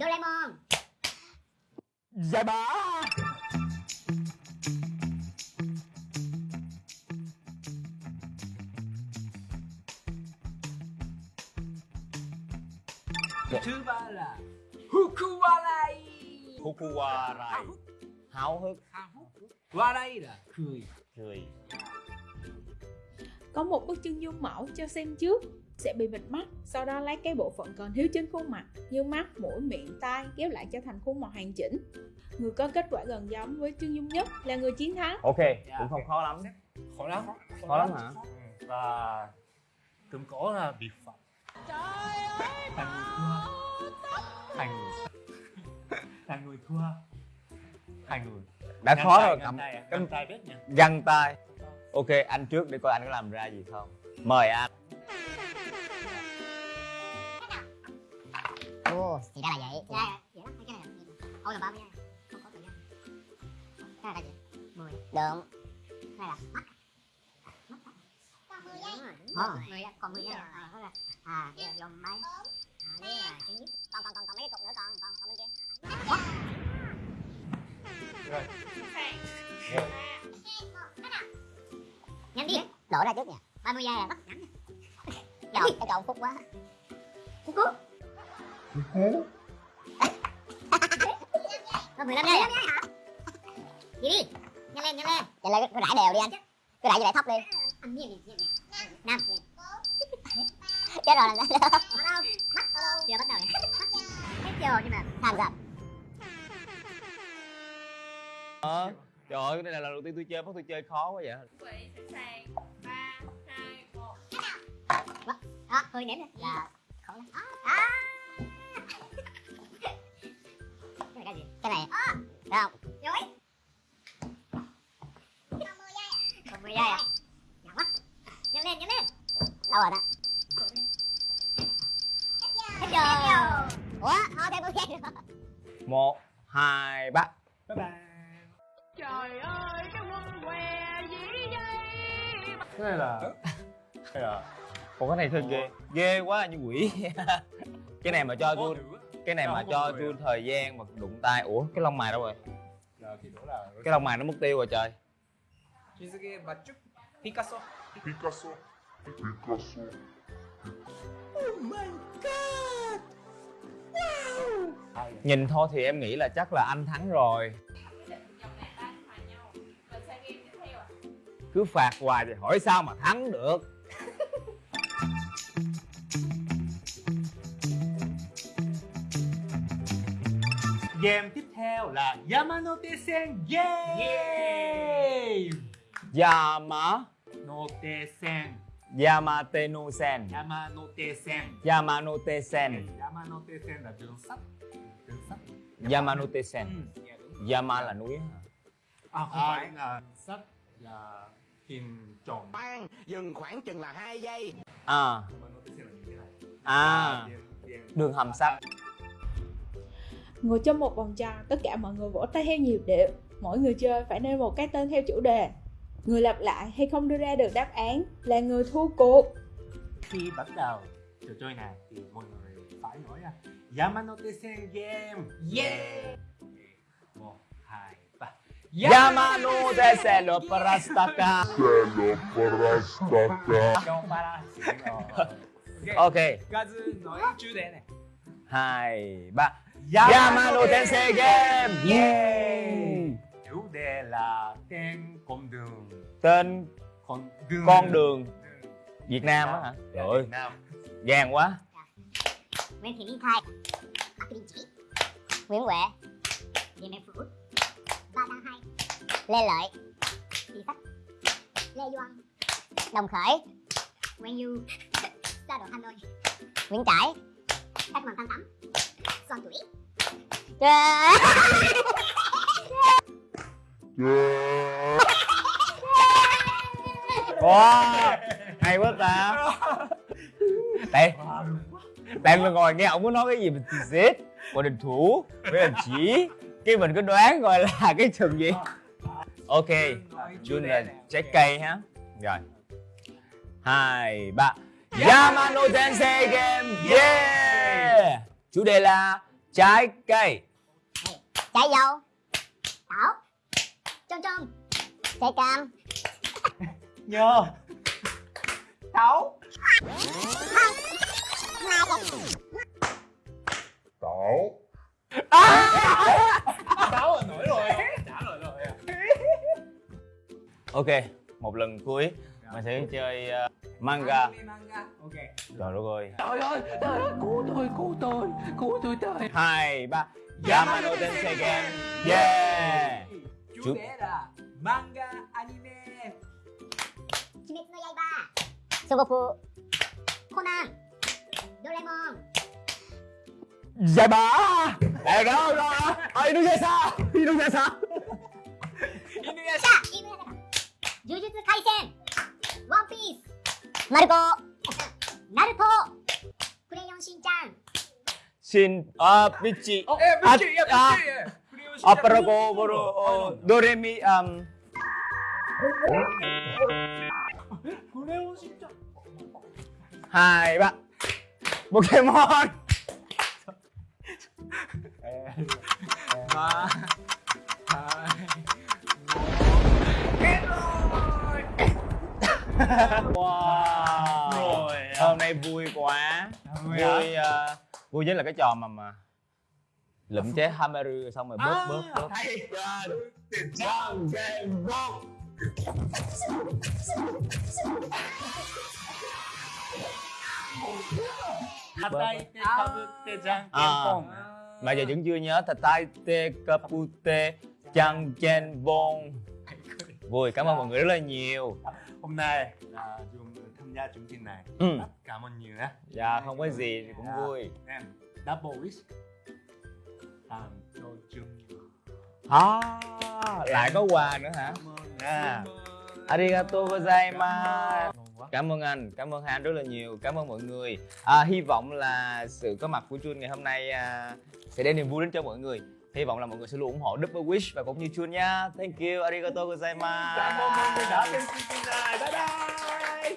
Doraemon. Dạ bà. Thứ ba là Hukuwarai. Hukuwarai. Háo hức. Hào hức. Warai là cười. Cười. Có một bức chân dung mẫu cho xem trước sẽ bị bịt mắt sau đó lấy cái bộ phận còn thiếu trên khuôn mặt như mắt mũi miệng tai ghép lại cho thành khuôn mặt hoàn chỉnh. Người có kết quả gần giống với chân dung nhất là người chiến thắng. Ok, Dạ. cũng không khó lắm. Khó lắm. Khó lắm hả? Và Cũng có là biệt phẩm Thằng người thua. Thằng Thằng người. Thua. Thằng người. Đã Găng khó tay, rồi cầm tay à? cầm Găng tay biết nha. găng tay. Ok, anh trước để coi anh có làm ra gì không? Mời anh Ồ, thì ra là vậy. Dạ, cái này là 30 Không có tự nhiên Cái này là gì? 10 Đúng Cái này là mắt. Còn 10 giây. Ờ, 10 giây, còn 10 giây. À, đó là À, máy À, đây là Còn, còn, còn, còn mấy cái cục nữa con, còn, còn bên kia. Nhanh đi. Đổ ra trước nè 30 giây là bắt ngắn nha. Trời, cái cậu phúc quá. Phúc phúc Có 15 giây à? Đi đi Nhanh lên, nhanh lên. Nhanh lên, cứ rải đều đi anh. Cứ rải như rải thóc đi. Năm. Chết rồi làm sao đâu Bắt đâu. Chưa bắt đầu nhỉ? Hết chưa nhưng mà Tham gia Ờ, Trời ơi, cái này là lần đầu tiên tôi chơi, bắt tôi chơi khó quá vậy. Vị sẵn sàng ba hai một Đó, hơi ném nè Là khó lắm. À. cái này. Được không? Rồi Còn 10 giây Còn 10 giây à? Nhỏ quá. Nhanh lên, nhanh lên. Đâu rồi đó. Hết giờ. Ủa, thôi thêm 10 giây nữa Một, hai, ba. Bye bye. Trời ơi cái quân què gì vậy Cái này là Cái này là Ủa cái này thôi ghê. Ghê quá như quỷ. Cái này mà cho tôi. Cái này mà cho tôi thời gian mà đụng tay. Ủa cái lông mày đâu rồi? Cái lông mày nó mất tiêu rồi trời. Shizuke Bachu Picasso. Picasso. Picasso. Nhìn thôi thì em nghĩ là chắc là anh thắng rồi. Cứ phạt hoài thì hỏi sao mà thắng được Game tiếp theo là Yamanote Sen Game. Yama Note Sen Yamate no sen Yamanote Sen Yamanote sen Yamanote Sen là đường sắt. Đường sắt. Yamanote sen Ừ. Yama là núi? À không À. phải là sắt là hình tròn. Khoan, dừng khoảng chừng là 2 giây. À. À. Đường hầm sắt ngồi trong một vòng tròn tất cả mọi người vỗ tay theo nhịp điệu. Mỗi người chơi phải nêu một cái tên theo chủ đề. Người lặp lại hay không đưa ra được đáp án là người thua cuộc. Khi bắt đầu trò chơi này thì mọi người phải nói là Yamanote Sen Game. Yeah. 1, 2, 3 Yamanote Sen lo parastaka Sen lo parastaka Ok. Gazu nói chủ đề này. 2, 3 Yamano Tensei Game! Yeah. Chủ đề là tên con đường. Tên con đường, con đường. Việt Nam á hả? Dạ, Trời ơi, gan quá. Dạ. Nguyễn Thị Minh Khai. Nguyễn Huệ. Điện Đại Phủ Ba Đăng Hai. Lê Lợi. Thị Sách Lê Duân Đồng Khởi. Nguyễn Du Sa Độ Hà Nội Nguyễn Trãi. Cách Mạng Thanh Tắm Son Tuổi Yeah. Wow Hay quá ta. Đây. Đang là ngồi nghe, ông có nói cái gì mình giết Của đình thủ, Với đình chỉ Cái mình cứ đoán gọi là cái trường gì. Ok Jun là trái cây ha. Rồi. Hai, ba. Yamano Tensei Game. Yeah! Chủ đề là trái cây. Trái dâu. Táo trôm trôm trái cam. Nhờ. Táo Tảo táo là nổi rồi. Trả lời rồi. À ok một lần cuối. Mình sẽ chơi ờ, manga ok trời đất ơi trời ơi trời ơi cứu tôi cứu tôi cứu tôi trời hai ba Yamano Tensei Game yeah chủ Chú- đề là manga anime Kimetsu no Yaiba Sogoku Conan Doraemon Giải bả Đây đó đó Ờ, Inuyasha Inuyasha Inuyasha Inuyasha Jujutsu Kaisen One Piece 마르코. 나루토 그레이온 신짱 신아 빛이 어? 예 빛이 아, 예 빛이 아, 아빠라고 뭐로 어, 노래미 암. 그레이온 신짱 하이바. 포켓몬. 아 하이 와. nay vui quá. Vui uh, vui nhất là cái trò mà mà lụm chế hamaru xong rồi bớt bớt bớt. Hatai te kabute jang Mà giờ vẫn chưa nhớ Hatai te kabute jang kenpon Vui, cảm ơn mọi người rất là nhiều. Hôm nay là gia chương trình này. Ừ. rất cảm ơn nhiều nhé dạ không có gì thì cũng vui. Em double wish làm cho chương à, lại có quà nữa hả? Cảm ơn. À. arigato gozaimasu. Cảm ơn anh cảm ơn han rất là nhiều cảm ơn mọi người. À, hy vọng là sự có mặt của Chun ngày hôm nay à, sẽ đem niềm vui đến cho mọi người. Hy vọng là mọi người sẽ luôn ủng hộ Double Wish và cũng như Chun nha. Thank you arigato gozaimasu. Cảm ơn mọi người đã xem chương trình này. Bye bye